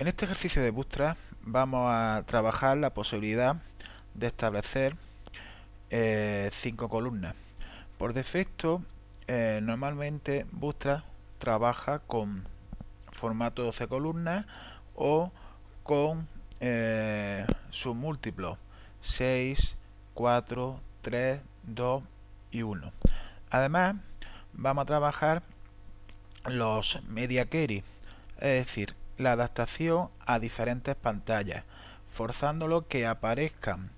En este ejercicio de Bootstrap vamos a trabajar la posibilidad de establecer eh, cinco columnas. Por defecto, eh, normalmente Bootstrap trabaja con formato 12 columnas o con eh, sus múltiplos 6, 4, 3, 2 y 1. Además, vamos a trabajar los media query, es decir, la adaptación a diferentes pantallas, forzándolo que aparezcan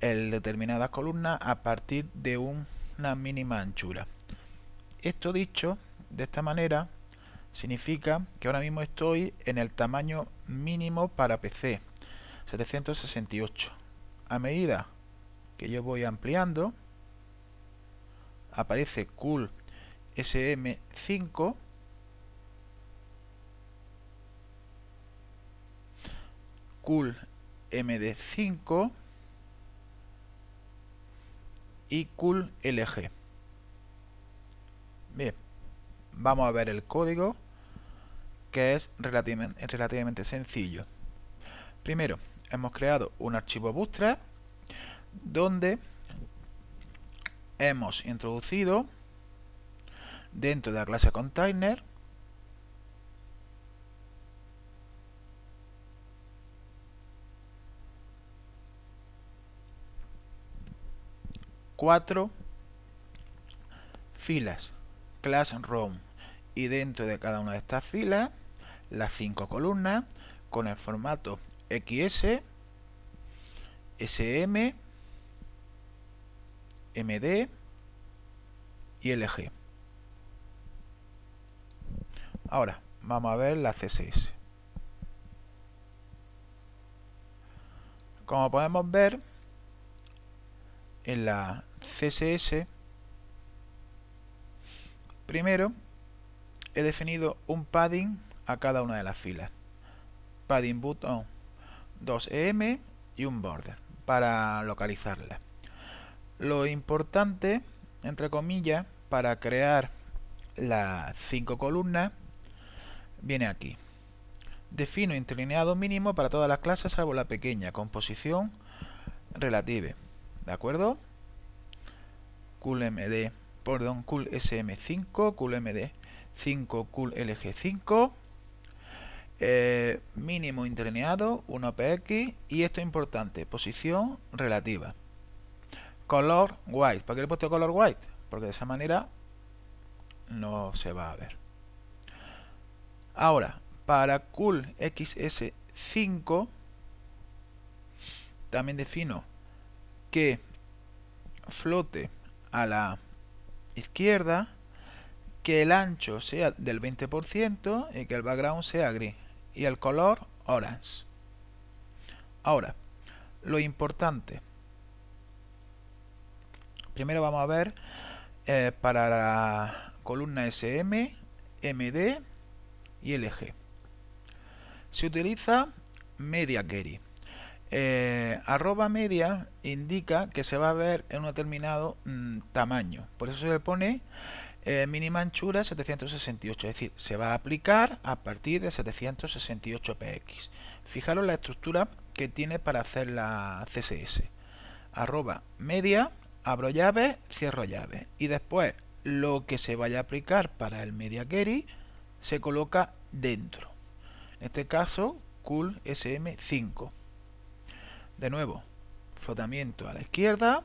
en determinadas columnas a partir de una mínima anchura. Esto dicho de esta manera significa que ahora mismo estoy en el tamaño mínimo para PC, 768. A medida que yo voy ampliando, aparece Cool SM5 Cool MD5 y Cool LG. Bien, vamos a ver el código que es relativamente, relativamente sencillo. Primero, hemos creado un archivo Bootstrap donde hemos introducido dentro de la clase container cuatro filas classroom y dentro de cada una de estas filas las cinco columnas con el formato XS, SM, MD y LG. Ahora, vamos a ver la CSS. Como podemos ver, en la CSS, primero he definido un padding a cada una de las filas. Padding button 2em y un border para localizarla. Lo importante, entre comillas, para crear las cinco columnas viene aquí. Defino interlineado mínimo para todas las clases salvo la pequeña, composición relative. ¿De acuerdo? CoolMD, perdón, cool SM5, CoolMD 5, cool LG5, eh, mínimo interlineado, 1px y esto es importante, posición relativa. Color white, ¿para qué le he puesto color white? Porque de esa manera no se va a ver. Ahora, para cool XS5 también defino que flote a la izquierda, que el ancho sea del 20% y que el background sea gris y el color orange. Ahora, lo importante. Primero vamos a ver eh, para la columna SM, MD y LG. Se utiliza media query. Eh, arroba media indica que se va a ver en un determinado mm, tamaño. Por eso se le pone eh, mínima anchura 768. Es decir, se va a aplicar a partir de 768 px. Fijaros la estructura que tiene para hacer la CSS. Arroba media, abro llave, cierro llave. Y después lo que se vaya a aplicar para el media query se coloca dentro. En este caso, cool SM5. De nuevo, flotamiento a la izquierda,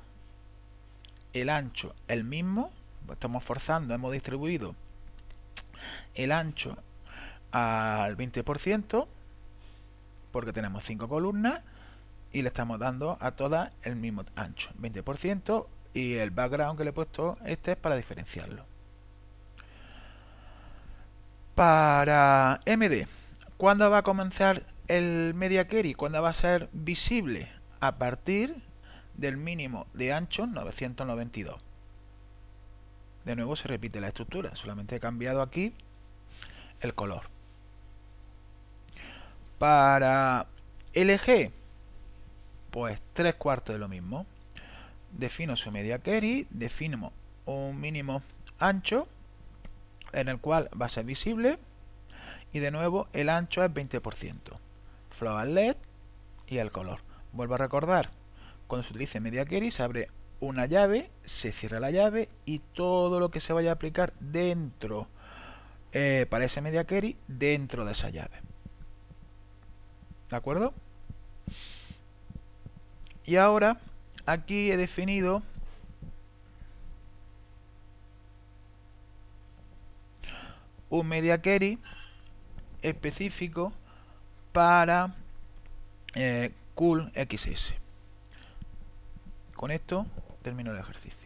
el ancho el mismo, estamos forzando, hemos distribuido el ancho al 20%, porque tenemos 5 columnas, y le estamos dando a todas el mismo ancho, 20%, y el background que le he puesto este es para diferenciarlo. Para MD, ¿cuándo va a comenzar el media query cuando va a ser visible a partir del mínimo de ancho 992 de nuevo se repite la estructura solamente he cambiado aquí el color. Para LG pues tres cuartos de lo mismo. Defino su media query defino un mínimo ancho en el cual va a ser visible y de nuevo el ancho es 20% float LED y el color. Vuelvo a recordar, cuando se utilice media query se abre una llave, se cierra la llave y todo lo que se vaya a aplicar dentro eh, para ese media query dentro de esa llave. ¿De acuerdo? Y ahora aquí he definido un media query específico para eh, Cool XS. Con esto termino el ejercicio.